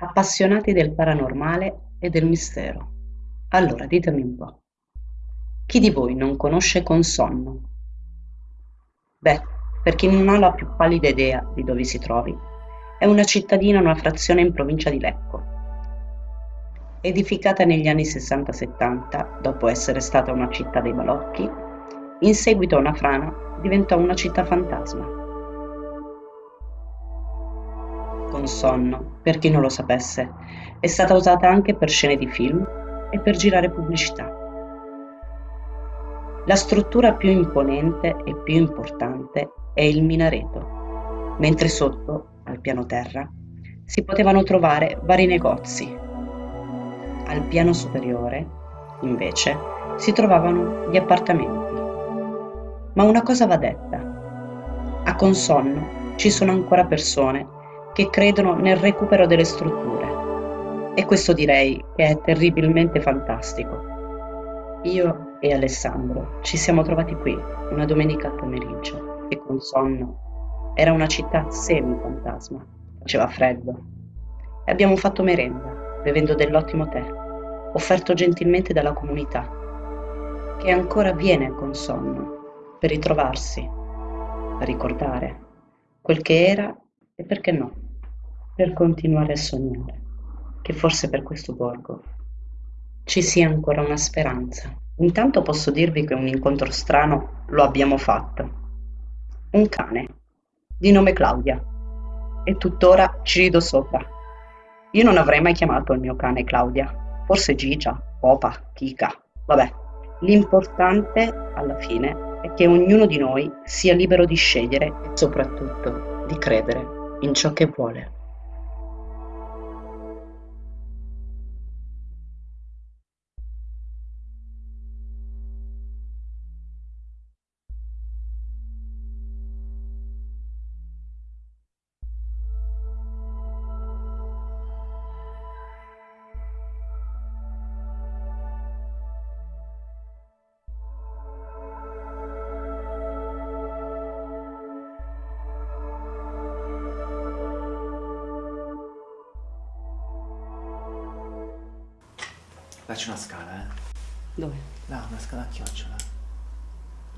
Appassionati del paranormale e del mistero. Allora ditemi un po', chi di voi non conosce Consonno? Beh, per chi non ha la più pallida idea di dove si trovi, è una cittadina, una frazione in provincia di Lecco. Edificata negli anni 60-70, dopo essere stata una città dei balocchi, in seguito a una frana diventò una città fantasma. Sonno, per chi non lo sapesse, è stata usata anche per scene di film e per girare pubblicità. La struttura più imponente e più importante è il minareto, mentre sotto, al piano terra, si potevano trovare vari negozi. Al piano superiore, invece, si trovavano gli appartamenti. Ma una cosa va detta. A Consonno ci sono ancora persone che credono nel recupero delle strutture. E questo direi che è terribilmente fantastico. Io e Alessandro ci siamo trovati qui una domenica pomeriggio e con sonno era una città semi-fantasma. Faceva freddo. E abbiamo fatto merenda, bevendo dell'ottimo tè, offerto gentilmente dalla comunità, che ancora viene con sonno per ritrovarsi, a ricordare quel che era e perché no per continuare a sognare che forse per questo borgo ci sia ancora una speranza. Intanto posso dirvi che un incontro strano lo abbiamo fatto. Un cane, di nome Claudia, e tuttora ci rido sopra. Io non avrei mai chiamato il mio cane Claudia, forse Gigia, Popa, Kika, vabbè. L'importante, alla fine, è che ognuno di noi sia libero di scegliere e soprattutto di credere in ciò che vuole. Là c'è una scala, eh. Dove? Là, una scala a chiocciola.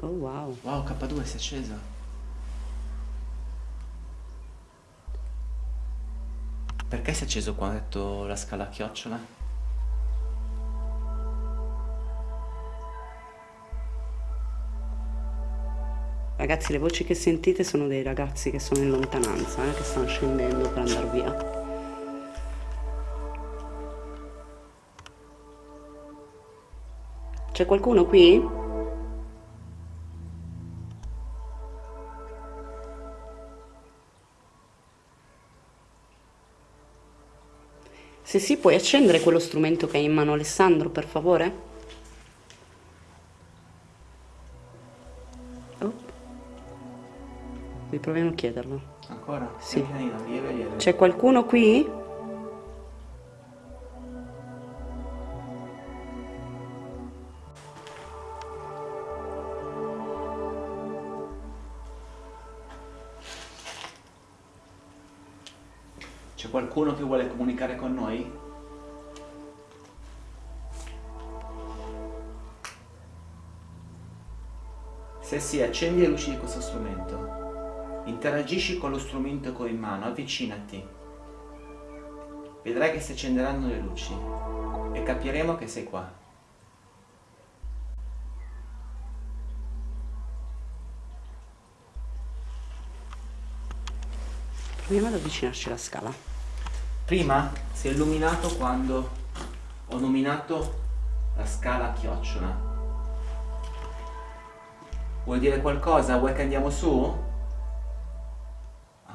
Oh wow. Wow, K2 si è acceso. Perché si è acceso quando ho detto la scala a chiocciola? Ragazzi, le voci che sentite sono dei ragazzi che sono in lontananza, eh, che stanno scendendo per andare via. C'è qualcuno qui? Se sì, puoi accendere quello strumento che hai in mano Alessandro, per favore? Oh. Riproviamo a chiederlo. Ancora? Sì. C'è qualcuno qui? Qualcuno che vuole comunicare con noi? Se sì, accendi le luci di questo strumento. Interagisci con lo strumento che ho in mano, avvicinati. Vedrai che si accenderanno le luci e capiremo che sei qua. Proviamo ad avvicinarci alla scala. Prima si è illuminato quando ho nominato la scala a chiocciola. Vuoi dire qualcosa? Vuoi che andiamo su?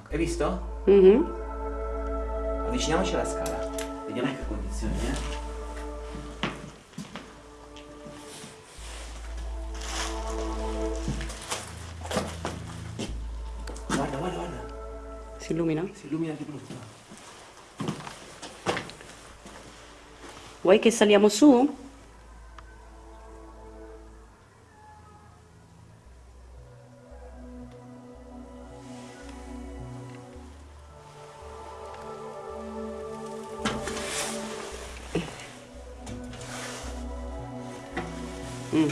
Hai visto? Mm -hmm. Avviciniamoci alla scala. Vediamo in che condizioni, eh? Guarda, guarda, guarda. Si illumina? Si illumina di brutto. Vuoi che saliamo su? Mm.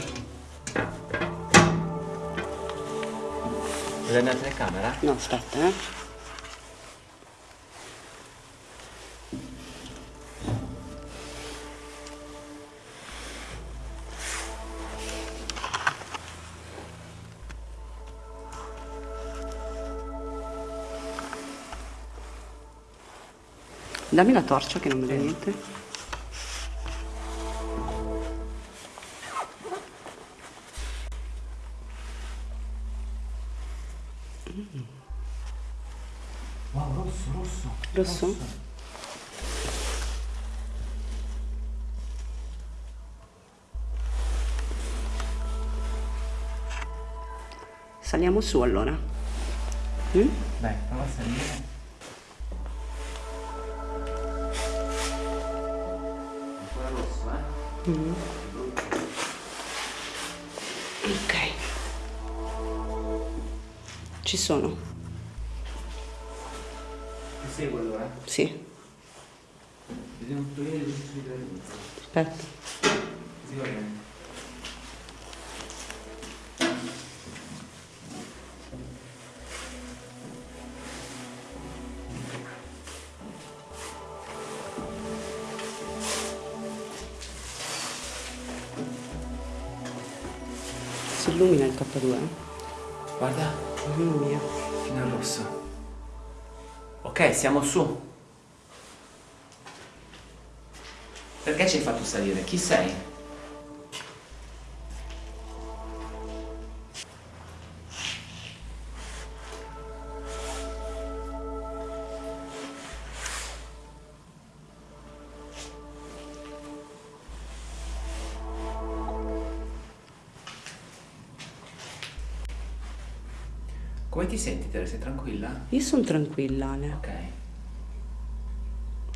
Vuoi andare in telecamera? No, aspetta, eh. Dammi la torcia che non vedo niente. Wow, rosso, rosso. Rosso? Saliamo su allora. Mm? Dai, prova a salire. Eh? Ok. Ci sono? Ti seguo allora? Sì. Vediamo un pochino di Aspetta. Così va bene. 82. Guarda. Ognuno mio. Fino al rosso. Ok, siamo su. Perché ci hai fatto salire? Chi sei? Ti senti, Tere? Sei tranquilla? Io sono tranquilla, Ale. Ok.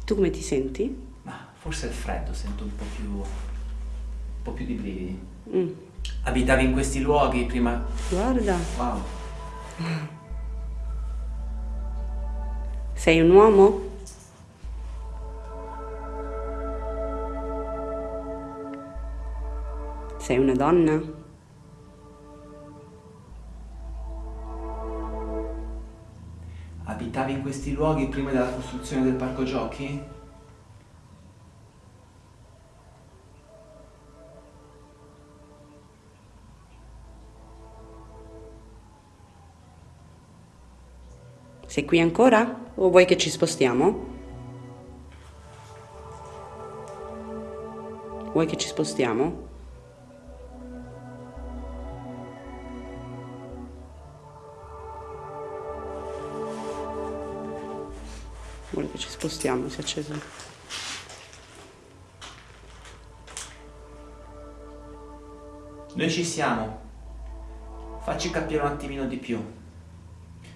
Tu come ti senti? Ma forse è il freddo, sento un po' più. un po' più di brividi. Mm. Abitavi in questi luoghi prima. Guarda, Wow. sei un uomo? Sei una donna? Abitavi in questi luoghi prima della costruzione del parco giochi? Sei qui ancora? O vuoi che ci spostiamo? Vuoi che ci spostiamo? Vuole ci spostiamo, si è acceso. Noi ci siamo. Facci capire un attimino di più.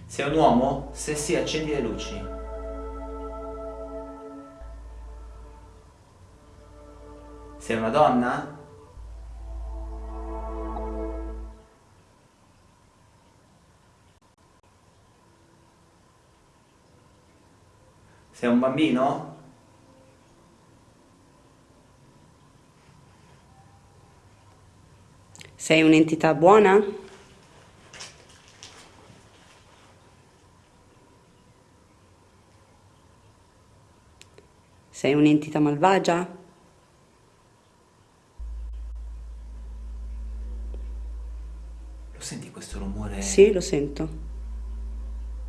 Sei un uomo? Se sì, accendi le luci. Sei una donna? Sei un bambino? Sei un'entità buona? Sei un'entità malvagia? Lo senti questo rumore? Sì, lo sento.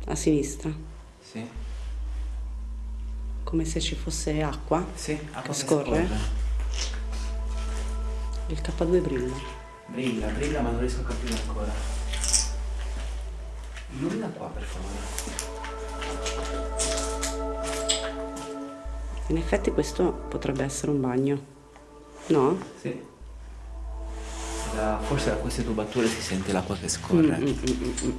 A sinistra, Sì? Come se ci fosse acqua. Sì, acqua Che scorre? scorre. Il K2 brilla. Brilla, brilla, ma non riesco a capire ancora. Illumina qua, per favore. In effetti questo potrebbe essere un bagno. No? Sì. Da- forse da queste tubature si sente l'acqua che scorre. Mm, mm, mm,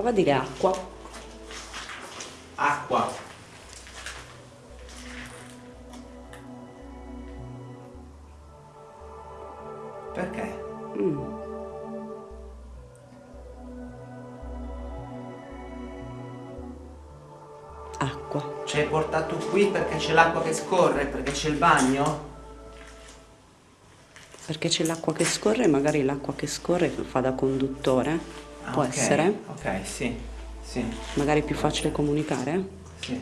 Prova a dire acqua. Acqua. Perché? Mm. l'acqua. Ci hai portato qui perché c'è l'acqua che scorre, perché c'è il bagno? Perché c'è l'acqua che scorre e magari l'acqua che scorre fa da conduttore. Ah, Può ok, essere? Ok, sì, sì, Magari è più facile comunicare? sì.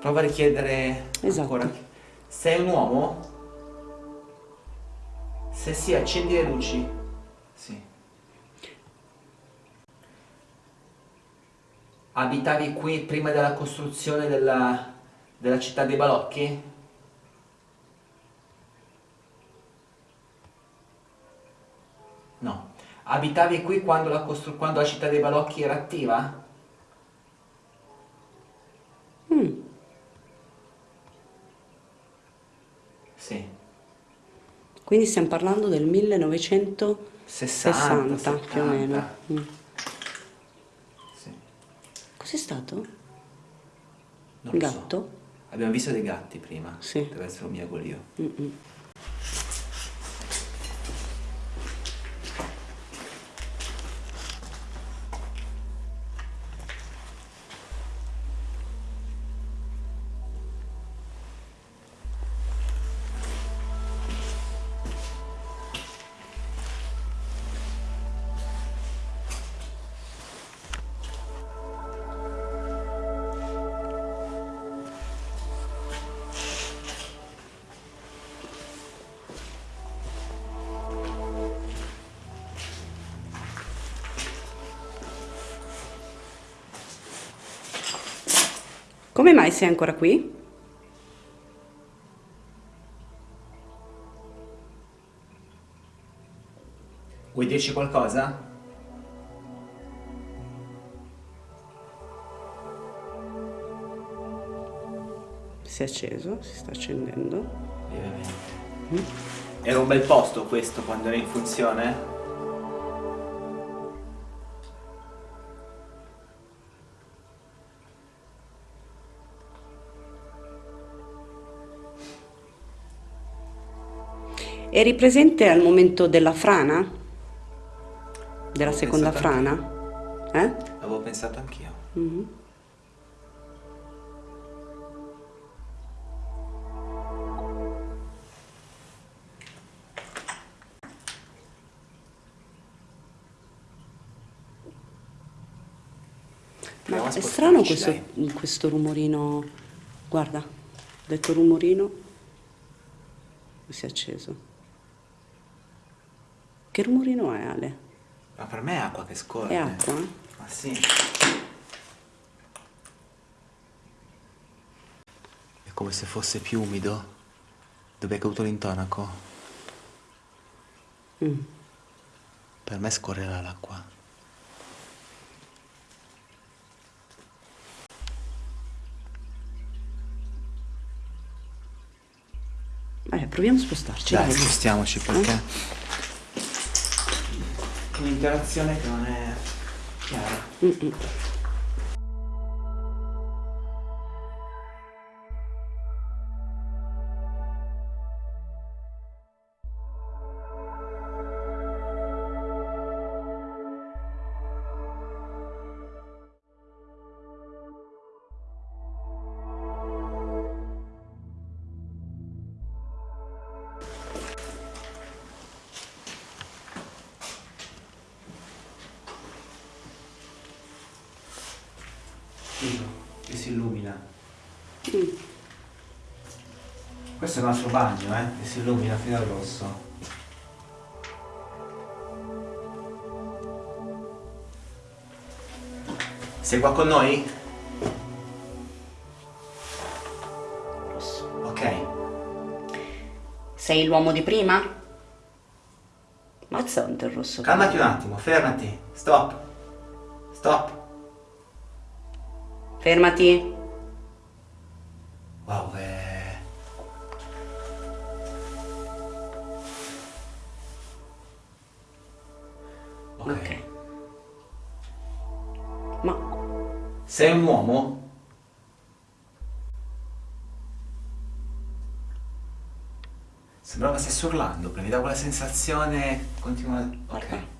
Prova a richiedere Esatto. ancora. Sei un uomo? Se sì, accendi le luci. Sì. Abitavi qui prima della costruzione della, della città dei balocchi? Abitavi qui quando la, quando la città dei balocchi era attiva? Mm, Sì. Quindi stiamo parlando del 1960 60, più o meno. 70. Mm. Sì. Cos'è stato? Non lo so. gatto? Abbiamo visto dei gatti prima. Sì. Deve essere un miagolio. Mm-mm. Come mai sei ancora qui? Vuoi dirci qualcosa? Si è acceso, si sta accendendo. Lievemente. Era un bel posto questo quando era in funzione? Eri presente al momento della frana? Della Avevo seconda frana? Eh? Avevo pensato anch'io. Mhm. Proviamo Ma è strano questo, questo rumorino. Guarda, detto rumorino si è acceso. Che rumorino è Ale? Ma per me è acqua che scorre. È acqua? eh? Ma sì. È come se fosse più umido. Dove è caduto l'intonaco? Mm. Per me scorrerà l'acqua. Eh, proviamo a spostarci. Dai, dai. spostiamoci perché... Un'interazione che non è chiara. Mm-mm. Figo, Questo è il nostro bagno, eh, che si illumina fino al rosso. Sei qua con noi? Rosso. Ok. Sei l'uomo di prima? Mazza quanto è rosso. Calmati un attimo, fermati. Stop. Stop. Fermati. Sei un uomo? Sembrava stesse urlando, perché mi dà quella sensazione continua... Ok.